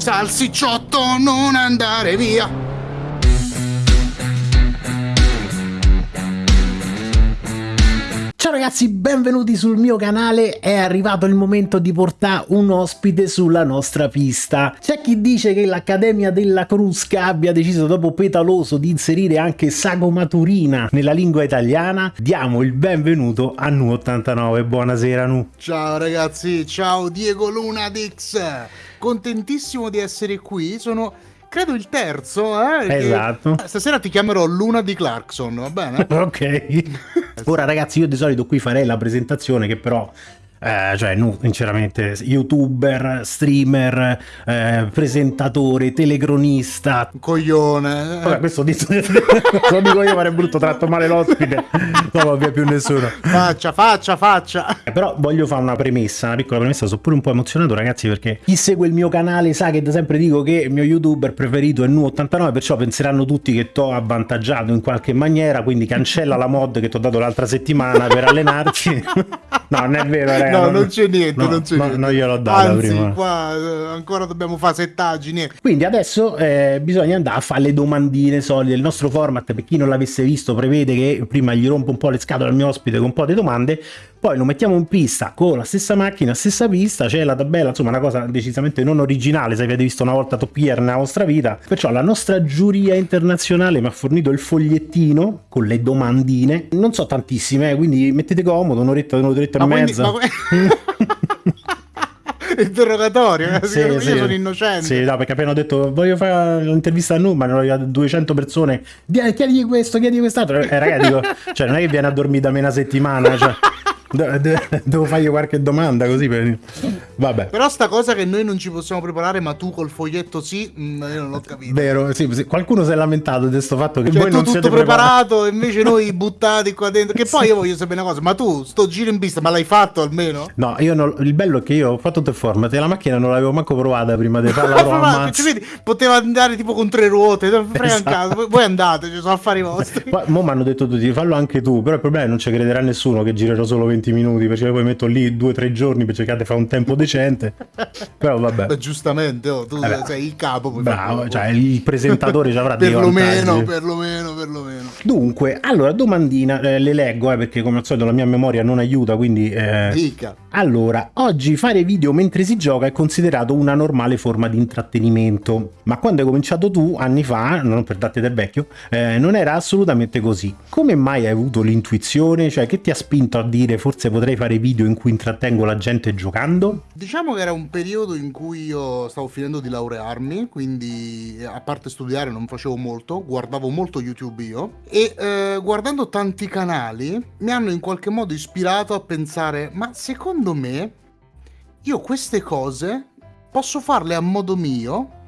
Salsicciotto, non andare via. Ciao ragazzi, benvenuti sul mio canale, è arrivato il momento di portare un ospite sulla nostra pista. C'è chi dice che l'Accademia della Crusca abbia deciso dopo Petaloso di inserire anche Sagomaturina nella lingua italiana. Diamo il benvenuto a Nu89, buonasera Nu. Ciao ragazzi, ciao Diego Lunadix, contentissimo di essere qui, sono credo il terzo, eh? Esatto. Stasera ti chiamerò Luna di Clarkson, va bene? ok. Ora ragazzi, io di solito qui farei la presentazione che però eh, cioè no, sinceramente youtuber, streamer, eh, presentatore, telecronista coglione vabbè questo detto, lo dico io fare brutto tratto male l'ospite. Non lo via più nessuno. Faccia faccia faccia. Eh, però voglio fare una premessa una piccola premessa sono pure un po' emozionato ragazzi perché chi segue il mio canale sa che da sempre dico che il mio youtuber preferito è Nu89 perciò penseranno tutti che t'ho avvantaggiato in qualche maniera quindi cancella la mod che ti ho dato l'altra settimana per allenarci no non è vero ragazzi no, non c'è niente, no, non c'è no, niente. Non gliel'ho data Anzi, prima. qua eh, ancora dobbiamo fare settagini. Quindi adesso eh, bisogna andare a fare le domandine solide. Il nostro format, per chi non l'avesse visto, prevede che prima gli rompo un po' le scatole al mio ospite con un po' di domande, poi lo mettiamo in pista con la stessa macchina, stessa pista, c'è la tabella, insomma una cosa decisamente non originale se avete visto una volta Top Gear nella vostra vita. Perciò la nostra giuria internazionale mi ha fornito il fogliettino con le domandine, non so tantissime, eh, quindi mettete comodo, un'oretta, un'oretta e mezza. Quindi, interrogatorio eh, sì, io sì. sono innocente sì no perché appena ho detto voglio fare l'intervista a Numa ne ho 200 persone chiedigli questo chiedigli quest'altro eh ragazzi dico cioè non è che viene a dormire da me una settimana cioè devo fargli qualche domanda così per... vabbè però sta cosa che noi non ci possiamo preparare ma tu col foglietto sì mm, io non l'ho capito vero sì, sì. qualcuno si è lamentato di questo fatto che cioè, voi non siete preparato e invece noi buttati qua dentro che poi io voglio sapere una cosa ma tu sto giro in pista ma l'hai fatto almeno? no io non... il bello è che io ho fatto tutto il format e la macchina non l'avevo manco provata prima di farla ma, cioè, vedi, poteva andare tipo con tre ruote esatto. voi andate ci sono affari vostri mo mi hanno detto tutti fallo anche tu però il problema è che non ci crederà nessuno che girerò solo 20 minuti perché poi metto lì due o tre giorni per cercare di fare un tempo decente. Però vabbè. Beh, giustamente oh, tu vabbè. sei il capo bravo cioè il presentatore ci avrà perlomeno perlomeno perlomeno. Dunque allora domandina eh, le leggo eh, perché come al solito la mia memoria non aiuta quindi eh... dica allora oggi fare video mentre si gioca è considerato una normale forma di intrattenimento. Ma quando hai cominciato tu anni fa non per darti del vecchio eh, non era assolutamente così. Come mai hai avuto l'intuizione? Cioè che ti ha spinto a dire forse potrei fare video in cui intrattengo la gente giocando? Diciamo che era un periodo in cui io stavo finendo di laurearmi, quindi a parte studiare non facevo molto, guardavo molto YouTube io. E eh, guardando tanti canali mi hanno in qualche modo ispirato a pensare ma secondo me io queste cose posso farle a modo mio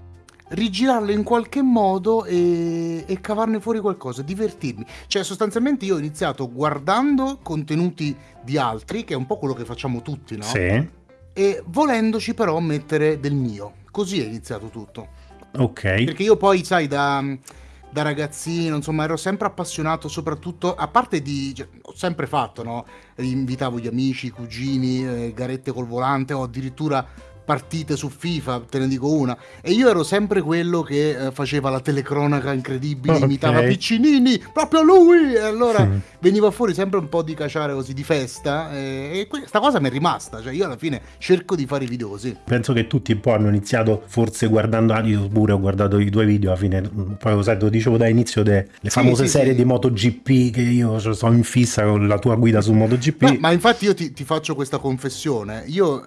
rigirarle in qualche modo e, e, cavarne fuori qualcosa, divertirmi. Cioè, sostanzialmente io ho iniziato guardando contenuti di altri, che è un po' quello che facciamo tutti, no? Sì. E volendoci però mettere del mio. Così è iniziato tutto. Ok. Perché io poi, sai, da, da ragazzino, insomma, ero sempre appassionato soprattutto, a parte di... Cioè, ho sempre fatto, no? Invitavo gli amici, i cugini, eh, garette col volante o addirittura partite su FIFA, te ne dico una. E io ero sempre quello che eh, faceva la telecronaca incredibile, okay. imitava Piccinini, proprio lui! E allora mm. veniva fuori sempre un po' di caciare così, di festa. E, e questa cosa mi è rimasta. Cioè, io alla fine cerco di fare i video così. Penso che tutti un po' hanno iniziato, forse guardando io pure ho guardato i due video alla fine. Poi lo sai, lo dicevo da inizio delle sì, famose sì, serie sì. di MotoGP che io sono in fissa con la tua guida su MotoGP. Ma, ma infatti io ti, ti faccio questa confessione. Io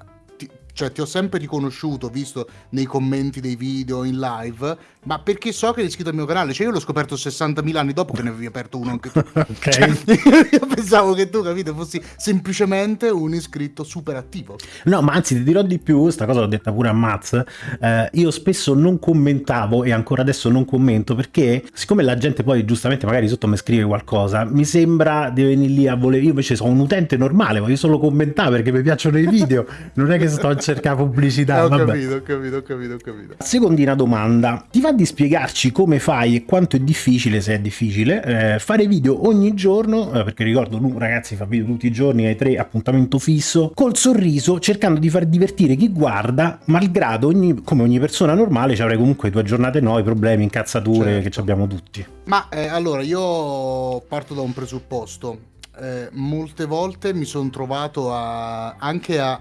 cioè ti ho sempre riconosciuto, visto nei commenti dei video, in live, ma perché so che eri iscritto al mio canale, cioè io l'ho scoperto 60.000 anni dopo che ne avevi aperto uno anche tu. ok. Cioè, io pensavo che tu, capito, fossi semplicemente un iscritto super attivo. No, ma anzi ti dirò di più, questa cosa l'ho detta pure a Maz, eh, io spesso non commentavo e ancora adesso non commento perché siccome la gente poi giustamente magari sotto mi scrive qualcosa, mi sembra di venire lì a voler, io invece sono un utente normale, voglio solo commentare perché mi piacciono i video, non è che sto a cercare pubblicità. ho vabbè. capito, ho capito, ho capito, ho capito. Secondina domanda, ti va di spiegarci come fai e quanto è difficile, se è difficile, eh, fare video ogni giorno, eh, perché ricordo, lui ragazzi fa video tutti i giorni, hai tre appuntamento fisso, col sorriso, cercando di far divertire chi guarda, malgrado ogni, come ogni persona normale ci avrai comunque due giornate noi, problemi, incazzature Certo. che ci abbiamo tutti. Ma eh, allora io parto da un presupposto. Eh, molte volte mi sono trovato a- anche a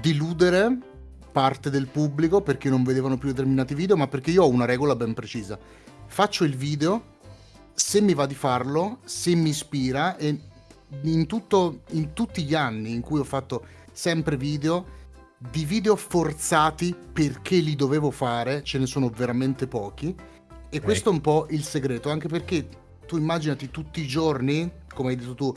deludere parte del pubblico perché non vedevano più determinati video, ma perché io ho una regola ben precisa. Faccio il video, se mi va di farlo, se mi ispira e in, tutto, in tutti gli anni in cui ho fatto sempre video, di video forzati perché li dovevo fare, ce ne sono veramente pochi. E questo è un po' il segreto, anche perché tu immaginati tutti i giorni, come hai detto tu,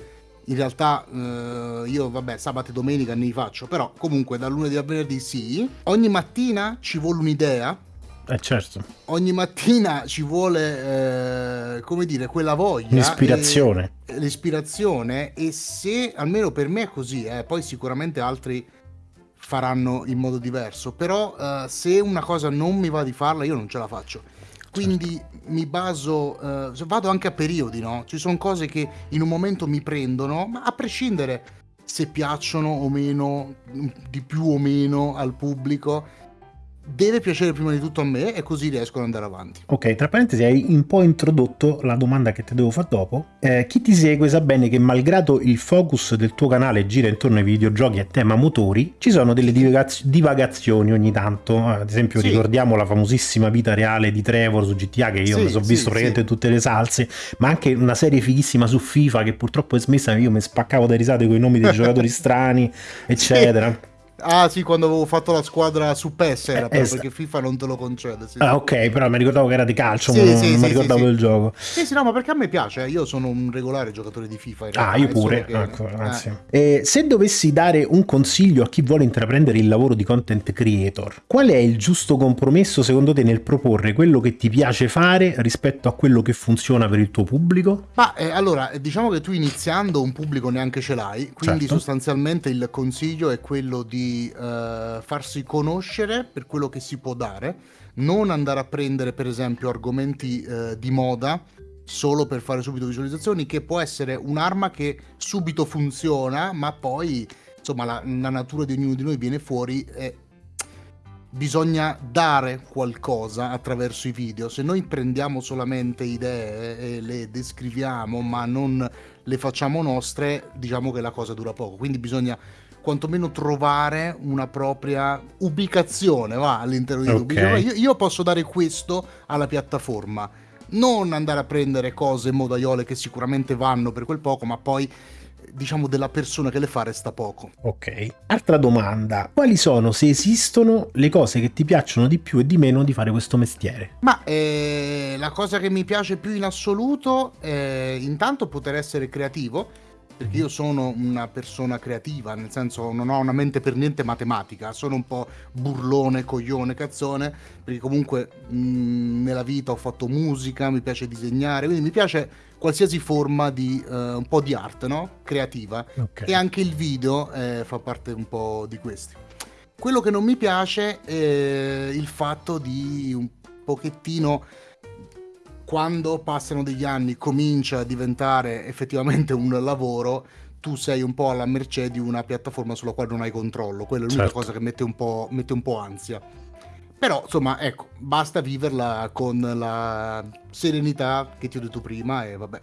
in realtà eh, io vabbè sabato e domenica ne li faccio, però comunque da lunedì a venerdì sì, ogni mattina ci vuole un'idea, Eh certo, ogni mattina ci vuole, eh, come dire, quella voglia. l'ispirazione. e- l'ispirazione e se, almeno per me è così, eh, poi sicuramente altri faranno in modo diverso, però eh, se una cosa non mi va di farla io non ce la faccio. Quindi mi baso, eh, vado anche a periodi, no? Ci sono cose che in un momento mi prendono, ma a prescindere se piacciono o meno, di più o meno al pubblico, deve piacere prima di tutto a me e così riesco ad andare avanti. Ok, tra parentesi hai un po' introdotto la domanda che ti devo fare dopo. Eh, chi ti segue sa bene che malgrado il focus del tuo canale gira intorno ai videogiochi a tema motori, ci sono delle divagaz- divagazioni ogni tanto. Eh, Ad esempio Sì. ricordiamo la famosissima vita reale di Trevor su GTA che io Sì, mi sono sì, visto praticamente tutte le salse, ma anche una serie fighissima su FIFA che purtroppo è smessa, io mi spaccavo da risate con i nomi dei giocatori strani, eccetera. Ah sì, quando avevo fatto la squadra su PES era Eh, eh, perché FIFA non te lo concede. Sì, Ah, ok, però mi ricordavo che era di calcio, Sì, non, sì, non sì, mi sì, ricordavo sì. del gioco. sì, sì, no, ma perché a me piace, eh. io sono un regolare giocatore di FIFA. Ah, realtà, io è solo pure. che- Ecco, eh. grazie. E se dovessi dare un consiglio a chi vuole intraprendere il lavoro di content creator, qual è il giusto compromesso secondo te nel proporre quello che ti piace fare rispetto a quello che funziona per il tuo pubblico? Ma eh, allora, eh, diciamo che tu iniziando un pubblico neanche ce l'hai, quindi Certo. sostanzialmente il consiglio è quello di eh, farsi conoscere per quello che si può dare, non andare a prendere per esempio argomenti eh, di moda solo per fare subito visualizzazioni, che può essere un'arma che subito funziona, ma poi insomma la, la natura di ognuno di noi viene fuori e bisogna dare qualcosa attraverso i video. Se noi prendiamo solamente idee e le descriviamo, ma non le facciamo nostre, diciamo che la cosa dura poco. Quindi bisogna quantomeno trovare una propria ubicazione va, all'interno di Ok. YouTube. Diciamo, Io, io posso dare questo alla piattaforma. Non andare a prendere cose modaiole che sicuramente vanno per quel poco, ma poi diciamo della persona che le fa resta poco. Ok. Altra domanda, quali sono, se esistono, le cose che ti piacciono di più e di meno di fare questo mestiere? Ma eh, la cosa che mi piace più in assoluto è intanto poter essere creativo, perché io sono una persona creativa, nel senso non ho una mente per niente matematica, sono un po' burlone, coglione, cazzone, perché comunque mh, nella vita ho fatto musica, mi piace disegnare, quindi mi piace qualsiasi forma di eh, un po' di arte, no? Creativa. Ok. E anche il video eh, fa parte un po' di questi. Quello che non mi piace è il fatto di un pochettino quando passano degli anni comincia a diventare effettivamente un lavoro, tu sei un po' alla mercé di una piattaforma sulla quale non hai controllo. Quella è l'unica Certo. cosa che mette un, po', mette un po' ansia. Però, insomma, ecco, basta viverla con la serenità che ti ho detto prima e vabbè.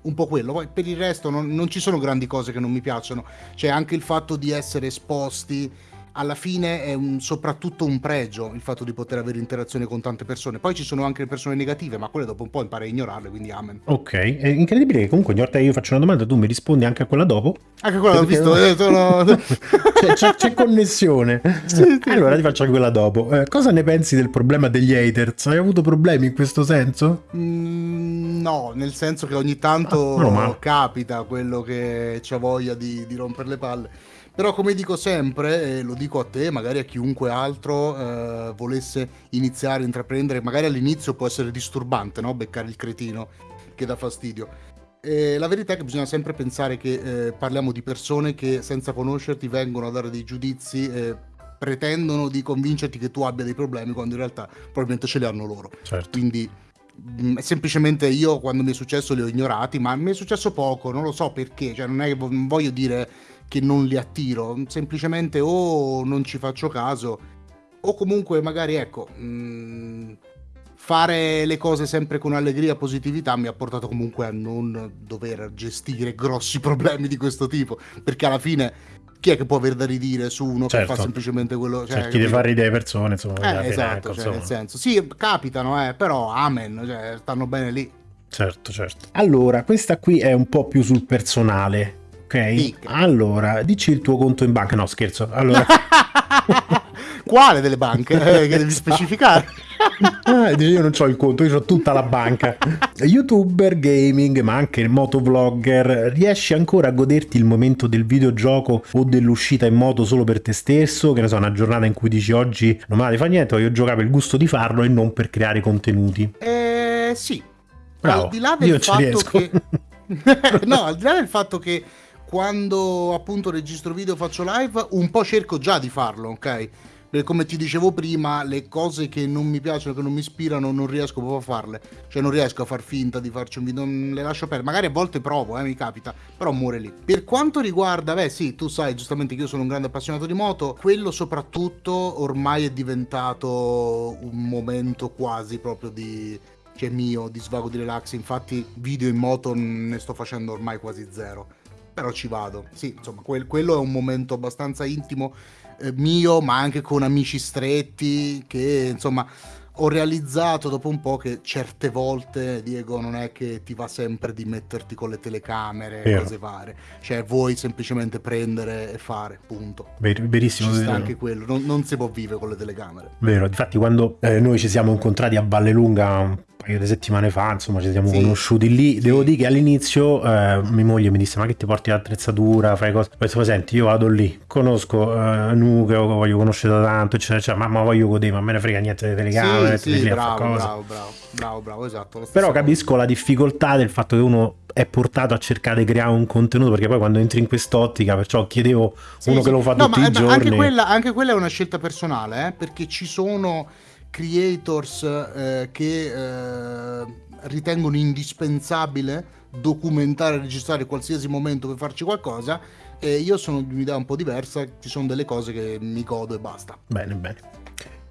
Un po' quello, poi per il resto non, non ci sono grandi cose che non mi piacciono. C'è anche il fatto di essere esposti. Alla fine è un- soprattutto un pregio il fatto di poter avere interazione con tante persone. Poi ci sono anche le persone negative, ma quelle dopo un po' impari a ignorarle, quindi amen. Ok, è incredibile che comunque ogni volta che io faccio una domanda tu mi rispondi anche a quella dopo. Anche quella l'ho visto, eh, sono... C'è, c'è- c'è connessione. Sì, sì, allora ti faccio anche quella dopo. Eh, cosa ne pensi del problema degli haters? Hai avuto problemi in questo senso? Mm, no, nel senso che ogni tanto Ah, capita quello che c'ha voglia di, di rompere le palle. Però come dico sempre, e lo dico a te, magari a chiunque altro eh, volesse iniziare a intraprendere, magari all'inizio può essere disturbante, no? Beccare il cretino che dà fastidio. E la verità è che bisogna sempre pensare che eh, parliamo di persone che senza conoscerti vengono a dare dei giudizi eh, pretendono di convincerti che tu abbia dei problemi quando in realtà probabilmente ce li hanno loro. Certo. Quindi mh, semplicemente io quando mi è successo li ho ignorati, ma mi è successo poco, non lo so perché, cioè non, è, non voglio dire che non li attiro, semplicemente o non ci faccio caso o comunque magari ecco... Mh, fare le cose sempre con allegria e positività mi ha portato comunque a non dover gestire grossi problemi di questo tipo, perché alla fine chi è che può aver da ridire su uno certo. che fa certo. semplicemente quello cioè, cerchi di far ridere le persone insomma eh, esatto ecco, cioè, nel senso. Sì capitano eh, però amen cioè, stanno bene lì. Certo certo. Allora questa qui è un po' più sul personale ok Dica. allora dici il tuo conto in banca no scherzo allora quale delle banche eh, che devi specificare ah, io non ho il conto, io ho tutta la banca. Youtuber, gaming, ma anche motovlogger, riesci ancora a goderti il momento del videogioco o dell'uscita in moto solo per te stesso? Che ne so, una giornata in cui dici oggi non me la fa niente, voglio giocare per il gusto di farlo e non per creare contenuti. Eh sì. Bravo, al di là del io fatto che... no, al di là del fatto che quando appunto registro video faccio live, un po' cerco già di farlo, ok? come ti dicevo prima, le cose che non mi piacciono, che non mi ispirano, non riesco proprio a farle. Cioè non riesco a far finta di farci un video, non le lascio perdere. Magari a volte provo, eh, mi capita, però muore lì. Per quanto riguarda, beh sì, tu sai giustamente che io sono un grande appassionato di moto, quello soprattutto ormai è diventato un momento quasi proprio di cioè mio di svago di relax infatti video in moto ne sto facendo ormai quasi zero però ci vado sì insomma quel, quello è un momento abbastanza intimo eh, mio, ma anche con amici stretti che insomma ho realizzato dopo un po' che certe volte, Diego, non è che ti va sempre di metterti con le telecamere e cose varie. Cioè, vuoi semplicemente prendere e fare, punto. Ver- verissimo. Ci sta anche quello, non, non, si può vivere con le telecamere. Vero, infatti quando eh, noi ci siamo incontrati a Vallelunga paio di settimane fa, insomma, ci siamo sì. conosciuti lì. Sì. Devo dire che all'inizio eh, mia moglie mi disse: Ma che ti porti l'attrezzatura? Fai cose. Poi dicevo, senti, io vado lì, conosco eh, Nuke, voglio conoscere da tanto, eccetera, eccetera, ma, ma voglio godere, ma me ne frega niente delle telecamere. Sì, sì bravo, bravo, bravo, bravo, bravo, esatto. Però capisco la difficoltà del fatto che uno è portato a cercare di creare un contenuto perché poi quando entri in quest'ottica perciò chiedevo sì, uno sì. che lo fa no, tutti ma, i giorni anche quella, anche quella, è una scelta personale eh, perché ci sono creators eh, che eh, ritengono indispensabile documentare e registrare qualsiasi momento per farci qualcosa e io sono di un'idea un po' diversa, ci sono delle cose che mi godo e basta. Bene, bene.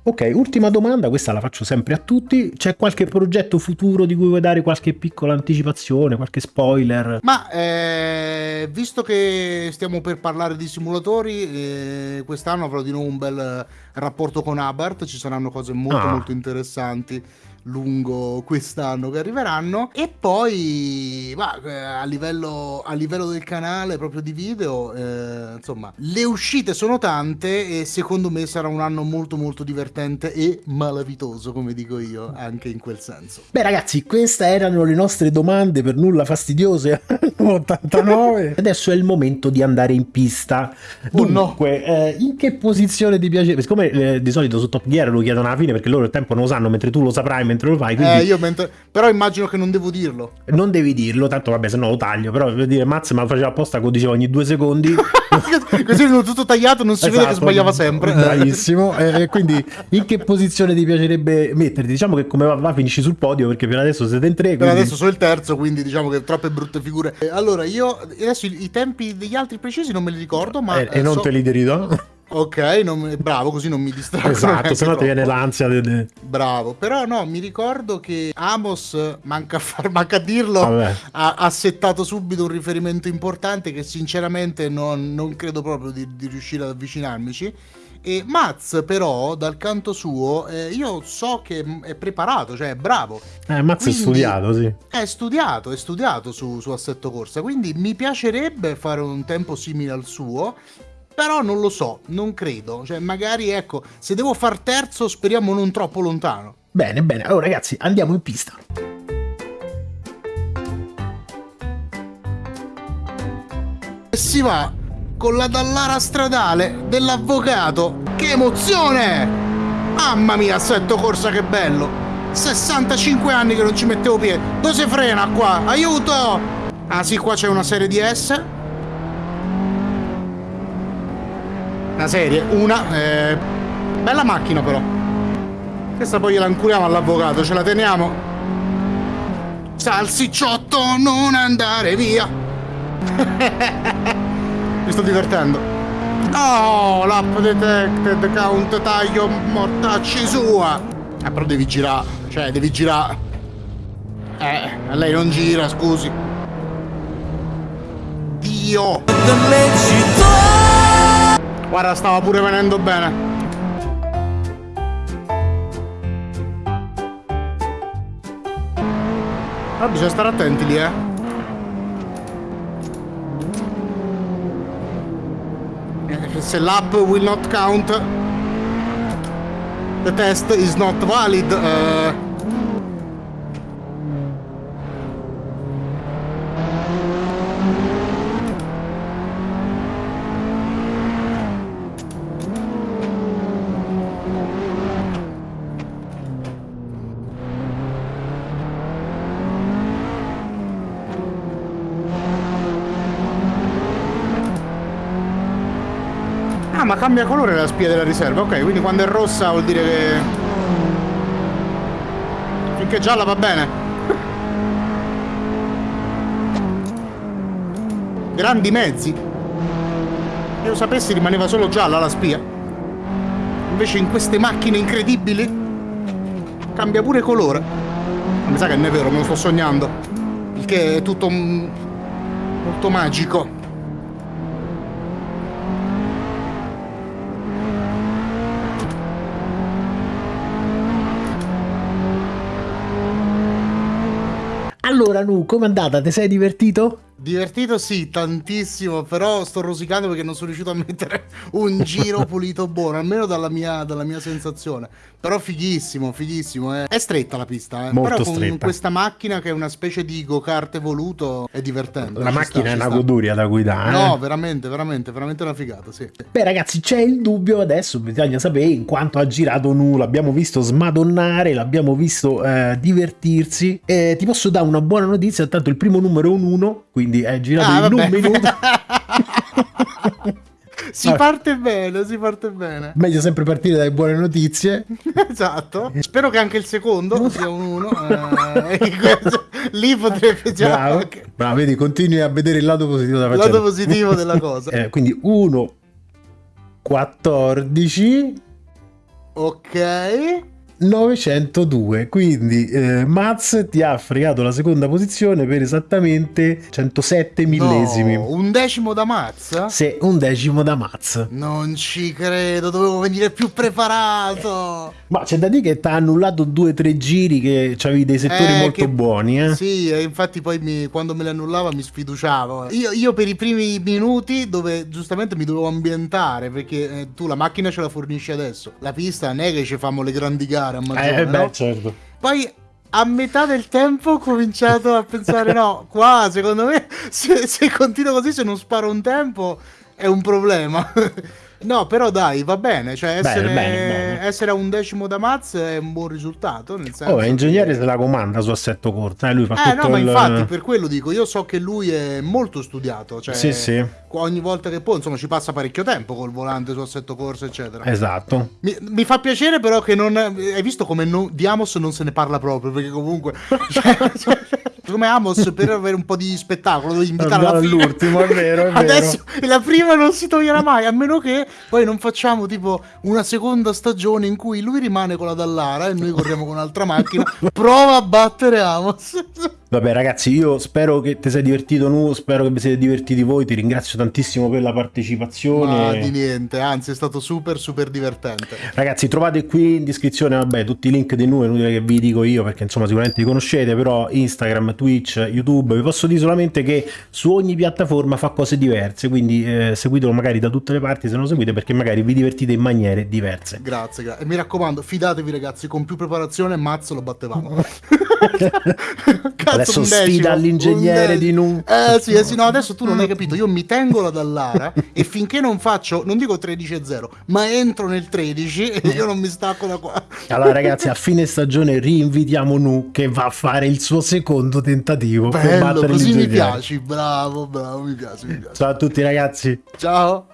Ok, ultima domanda, questa la faccio sempre a tutti. C'è qualche progetto futuro di cui vuoi dare qualche piccola anticipazione, qualche spoiler? Ma eh, visto che stiamo per parlare di simulatori, eh, quest'anno avrò di nuovo un bel rapporto con Abarth, ci saranno cose molto ah. molto interessanti lungo quest'anno che arriveranno. E poi bah, eh, a, livello, a livello del canale proprio di video eh, insomma le uscite sono tante e secondo me sarà un anno molto molto divertente e malavitoso come dico io anche in quel senso. Beh ragazzi queste erano le nostre domande per nulla fastidiose 89 adesso è il momento di andare in pista. Dunque oh no. eh, in che posizione ti piace? Siccome eh, di solito su Top Gear lo chiedono alla fine perché loro il tempo non lo sanno mentre tu lo saprai mentre lo fai. Quindi... Eh, io mentre... Però immagino che non devo dirlo. Non devi dirlo, tanto vabbè, se no lo taglio. Però per dire, Maz me lo faceva apposta, come dicevo, ogni due secondi. Così è tutto tagliato, non si esatto, vede che esatto, sbagliava sempre. Bravissimo. e quindi in che posizione ti piacerebbe metterti? Diciamo che come va, va finisci sul podio perché per adesso siete in tre. Quindi... Per adesso sono il terzo, quindi diciamo che troppe brutte figure. Allora, io adesso i, tempi degli altri precisi non me li ricordo, ma... E, e non so... te li derido? Ok, non, bravo, così non mi distraggo. Esatto, se no ti viene l'ansia. De... Bravo, però no, mi ricordo che Amos, manca a, far, manca a dirlo, ha, ha, settato subito un riferimento importante che sinceramente non, non credo proprio di, di, riuscire ad avvicinarmici. E Maz però, dal canto suo, eh, io so che è preparato, cioè è bravo. Eh, Maz quindi, è studiato, sì. È studiato, è studiato su, su Assetto Corsa, quindi mi piacerebbe fare un tempo simile al suo però non lo so, non credo. Cioè, magari ecco, se devo far terzo, speriamo non troppo lontano. Bene, bene. Allora, ragazzi, andiamo in pista. E si va con la dallara stradale dell'avvocato. Che emozione! Mamma mia, assetto corsa, che bello! 65 anni che non ci mettevo piede. Dove si frena qua? Aiuto! Ah sì, qua c'è una serie di S Una serie, una. Eh, bella macchina però. Questa poi gliela incuriamo all'avvocato, ce la teniamo. Salsicciotto, non andare via. Mi sto divertendo. Oh, l'app detected, count, taglio, mortacci sua. Eh, però devi girare, cioè devi girare. Eh, lei non gira, scusi. Dio! Guarda, stava pure venendo bene. Ma bisogna stare attenti lì, eh. Se l'app will not count, the test is not valid. Uh... cambia colore la spia della riserva. Ok, quindi quando è rossa vuol dire che... Finché gialla va bene. Grandi mezzi. Se lo sapessi rimaneva solo gialla la spia. Invece in queste macchine incredibili cambia pure colore. Mi sa che non è vero, me lo sto sognando. Il che è tutto molto magico. Nu, com'è andata? Ti sei divertito? Divertito sì, tantissimo, però sto rosicando perché non sono riuscito a mettere un giro pulito buono, almeno dalla mia, dalla mia sensazione. Però fighissimo, fighissimo. Eh. È stretta la pista, eh. Molto però con stretta. questa macchina che è una specie di go-kart evoluto è divertente. La ci macchina sta, è una sta. goduria da guidare. eh. No, veramente, veramente, veramente una figata, sì. Beh ragazzi c'è il dubbio adesso bisogna sapere in quanto ha girato Nu l'abbiamo visto smadonnare l'abbiamo visto eh, divertirsi e ti posso dare una buona notizia tanto il primo numero è un 1 quindi è girato Ah, in vabbè. un minuto si Vabbè. parte bene, si parte bene. meglio sempre partire dalle buone notizie Esatto. Spero che anche il secondo sia un 1. lì potrebbe già... bravo, ok. bravo vedi continui a vedere il lato positivo della Il lato positivo della cosa. Eh, quindi 1 14 Ok. 902 quindi eh, Maz ti ha fregato la seconda posizione per esattamente 107 millesimi No, un decimo da mazza? se un decimo da Maz Non ci credo, dovevo venire più preparato. ma c'è da dire che ti ha annullato due o tre giri che avevi dei settori Eh, molto che- buoni eh? Sì, e infatti poi mi- quando me le annullava mi sfiduciavo. Io, io per i primi minuti dove giustamente mi dovevo ambientare perché eh, tu la macchina ce la fornisci adesso. La pista non è che ci famo le grandi gare a maggiore, eh beh no? certo Poi a metà del tempo ho cominciato a pensare: no, qua secondo me se, se continuo così, se non sparo un tempo, è un problema. No, però dai, va bene. Cioè, essere, bene, bene. essere a un decimo da Maz è un buon risultato. Nel senso oh, ingegnere che- se la comanda su assetto corto eh? lui fa Eh no, ma il... infatti per quello dico, io so che lui è molto studiato, cioè Sì, sì. ogni volta che può, insomma, ci passa parecchio tempo col volante su assetto corso, eccetera. esatto Mi, mi fa piacere però che non... Hai visto come non- di Amos non se ne parla proprio, perché comunque... cioè, cioè, come Amos per avere un po' di spettacolo, devi fine. All'ultimo, è vero, è vero. Adesso la prima non si toglierà mai, a meno che poi non facciamo tipo una seconda stagione in cui lui rimane con la Dallara e noi corriamo con un'altra macchina. Prova a battere Amos. Vabbè ragazzi, io spero che ti sei divertito nu, spero che vi siete divertiti voi, ti ringrazio tantissimo per la partecipazione. Ma di niente, anzi è stato super super divertente. Ragazzi, trovate qui in descrizione, vabbè, tutti i link di noi, è inutile che vi dico io perché insomma sicuramente li conoscete, però Instagram, Twitch, YouTube, vi posso dire solamente che su ogni piattaforma fa cose diverse, quindi eh, seguitelo magari da tutte le parti se non lo seguite perché magari vi divertite in maniere diverse. Grazie, grazie. E mi raccomando, fidatevi ragazzi, con più preparazione Mazzo lo battevamo. Cazzo, Adesso un sfida all'ingegnere di Nu. Eh sì, eh sì, no, adesso tu non hai capito, io mi tengo la Dallara e finché non faccio, non dico 13-0, ma entro nel 13 io non mi stacco da qua. Allora ragazzi, a fine stagione rinvitiamo Nu che va a fare il suo secondo tentativo per Bello, battere così mi piaci, bravo, bravo, mi piace, mi piace. Ciao a tutti ragazzi. Ciao.